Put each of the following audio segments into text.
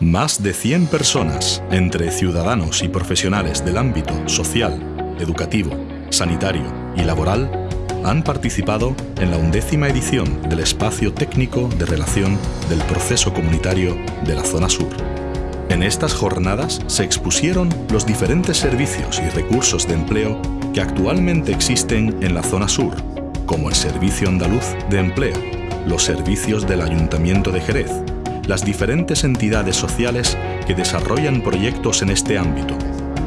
Más de 100 personas, entre ciudadanos y profesionales del ámbito social, educativo, sanitario y laboral, han participado en la undécima edición del Espacio Técnico de Relación del Proceso Comunitario de la Zona Sur. En estas jornadas se expusieron los diferentes servicios y recursos de empleo que actualmente existen en la Zona Sur, como el Servicio Andaluz de Empleo, los servicios del Ayuntamiento de Jerez, las diferentes entidades sociales que desarrollan proyectos en este ámbito,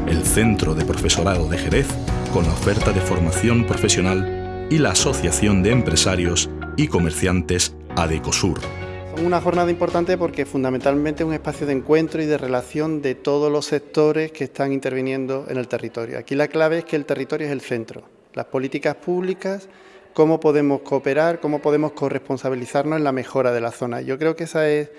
el Centro de Profesorado de Jerez con la oferta de formación profesional y la Asociación de Empresarios y Comerciantes ADECOSUR. Una jornada importante porque fundamentalmente es un espacio de encuentro y de relación de todos los sectores que están interviniendo en el territorio. Aquí la clave es que el territorio es el centro. Las políticas públicas cómo podemos cooperar, cómo podemos corresponsabilizarnos en la mejora de la zona. Yo creo que esa es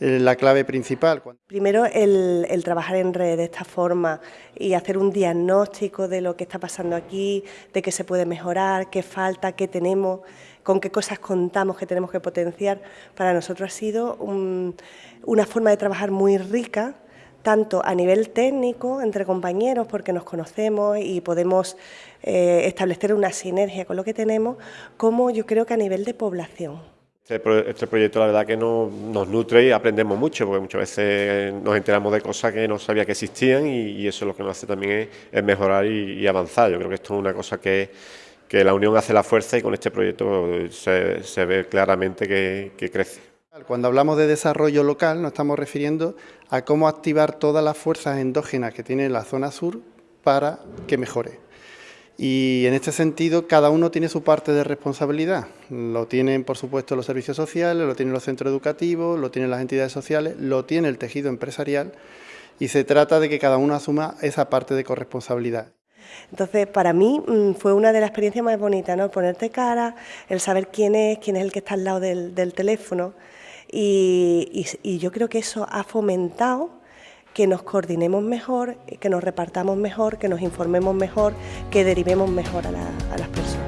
eh, la clave principal. Primero, el, trabajar en red de esta forma y hacer un diagnóstico de lo que está pasando aquí, de qué se puede mejorar, qué falta, qué tenemos, con qué cosas contamos que tenemos que potenciar, para nosotros ha sido una forma de trabajar muy rica, tanto a nivel técnico, entre compañeros, porque nos conocemos y podemos eh, establecer una sinergia con lo que tenemos, como yo creo que a nivel de población. Este, este proyecto la verdad que nos, nutre y aprendemos mucho, porque muchas veces nos enteramos de cosas que no sabía que existían y, eso es lo que nos hace también es, mejorar y, avanzar. Yo creo que esto es una cosa que, la unión hace la fuerza y con este proyecto se, se ve claramente que crece. Cuando hablamos de desarrollo local nos estamos refiriendo a cómo activar todas las fuerzas endógenas que tiene la zona sur para que mejore. Y en este sentido cada uno tiene su parte de responsabilidad. Lo tienen por supuesto los servicios sociales, lo tienen los centros educativos, lo tienen las entidades sociales, lo tiene el tejido empresarial y se trata de que cada uno asuma esa parte de corresponsabilidad. Entonces, para mí mm, fue una de las experiencias más bonitas, ¿no? Ponerte cara, el saber quién es, quién es el que está al lado del, teléfono. Y, yo creo que eso ha fomentado que nos coordinemos mejor, que nos repartamos mejor, que nos informemos mejor, que derivemos mejor a, las personas.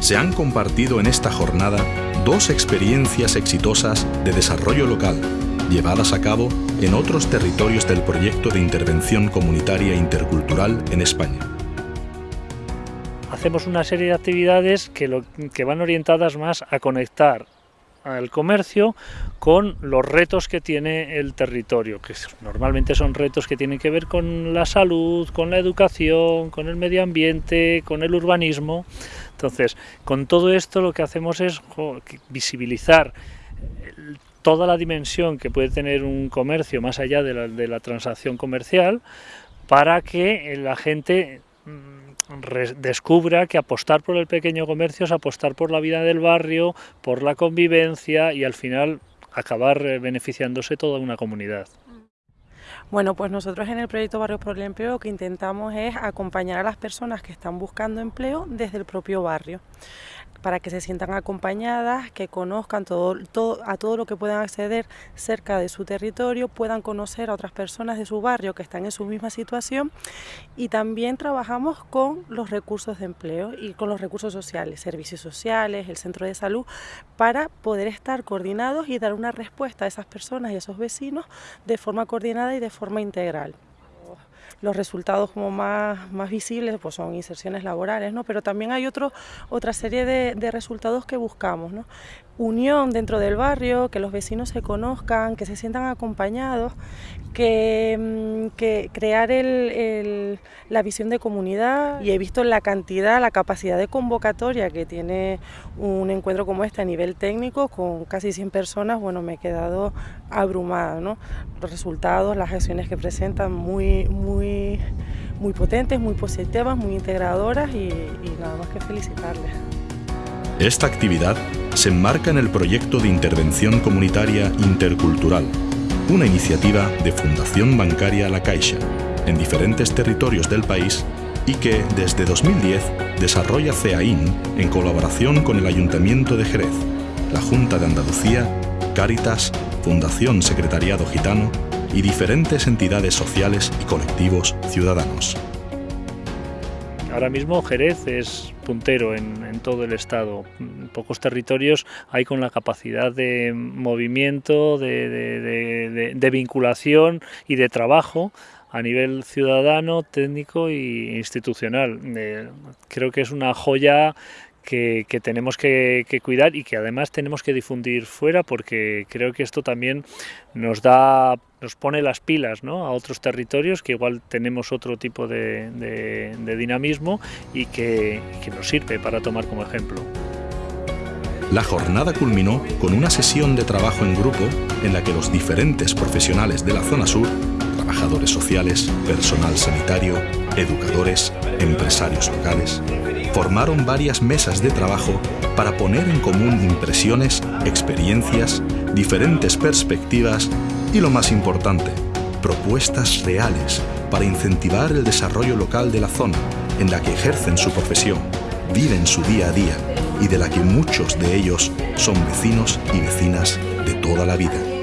Se han compartido en esta jornada dos experiencias exitosas de desarrollo local, llevadas a cabo en otros territorios del proyecto de intervención comunitaria intercultural en España. Hacemos una serie de actividades que, que van orientadas más a conectar al comercio con los retos que tiene el territorio, que normalmente son retos que tienen que ver con la salud, con la educación, con el medio ambiente, con el urbanismo. Entonces, con todo esto lo que hacemos es visibilizar toda la dimensión que puede tener un comercio más allá de la, de la transacción comercial para que la gente mm, descubra que apostar por el pequeño comercio es apostar por la vida del barrio, por la convivencia y al final acabar eh, beneficiándose toda una comunidad. Bueno, pues nosotros en el proyecto Barrio por el Empleo lo que intentamos es acompañar a las personas que están buscando empleo desde el propio barrio para que se sientan acompañadas, que conozcan todo, todo, a todo lo que puedan acceder cerca de su territorio, puedan conocer a otras personas de su barrio que están en su misma situación. Y también trabajamos con los recursos de empleo y con los recursos sociales, servicios sociales, el centro de salud, para poder estar coordinados y dar una respuesta a esas personas y a esos vecinos de forma coordinada y de forma integral los resultados como más, más visibles pues son inserciones laborales, ¿no? pero también hay otro, otra serie de, de resultados que buscamos. ¿no? unión dentro del barrio, que los vecinos se conozcan, que se sientan acompañados, que, mm, crear la visión de comunidad y he visto la cantidad, la capacidad de convocatoria que tiene un encuentro como este a nivel técnico con casi 100 personas, bueno, me he quedado abrumada, ¿no? Los resultados, las acciones que presentan muy, muy, muy potentes, muy positivas, muy integradoras y, y nada más que felicitarles. Esta actividad se enmarca en el proyecto de intervención comunitaria intercultural, una iniciativa de Fundación Bancaria La Caixa, en diferentes territorios del país y que desde 2010 desarrolla CEAIN en colaboración con el Ayuntamiento de Jerez, la Junta de Andalucía, Cáritas, Fundación Secretariado Gitano y diferentes entidades sociales y colectivos ciudadanos ahora mismo Jerez es puntero en, todo el estado. pocos territorios hay con la capacidad de movimiento, de, vinculación y de trabajo a nivel ciudadano, técnico e institucional. Eh, creo que es una joya que, tenemos que, cuidar y que además tenemos que difundir fuera porque creo que esto también nos da nos pone las pilas a otros territorios que igual tenemos otro tipo de, dinamismo y que, que nos sirve para tomar como ejemplo. La jornada culminó con una sesión de trabajo en grupo en la que los diferentes profesionales de la zona sur, trabajadores sociales, personal sanitario, educadores, empresarios locales, formaron varias mesas de trabajo para poner en común impresiones, experiencias, diferentes perspectivas y lo más importante, propuestas reales para incentivar el desarrollo local de la zona en la que ejercen su profesión, viven su día a día y de la que muchos de ellos son vecinos y vecinas de toda la vida.